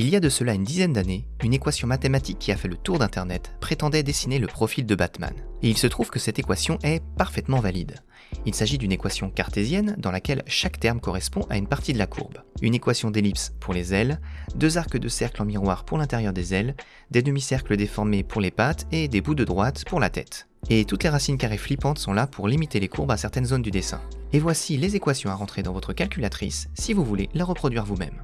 Il y a de cela une dizaine d'années, une équation mathématique qui a fait le tour d'Internet prétendait dessiner le profil de Batman. Et il se trouve que cette équation est parfaitement valide. Il s'agit d'une équation cartésienne dans laquelle chaque terme correspond à une partie de la courbe. Une équation d'ellipse pour les ailes, deux arcs de cercle en miroir pour l'intérieur des ailes, des demi-cercles déformés pour les pattes et des bouts de droite pour la tête. Et toutes les racines carrées flippantes sont là pour limiter les courbes à certaines zones du dessin. Et voici les équations à rentrer dans votre calculatrice si vous voulez la reproduire vous-même.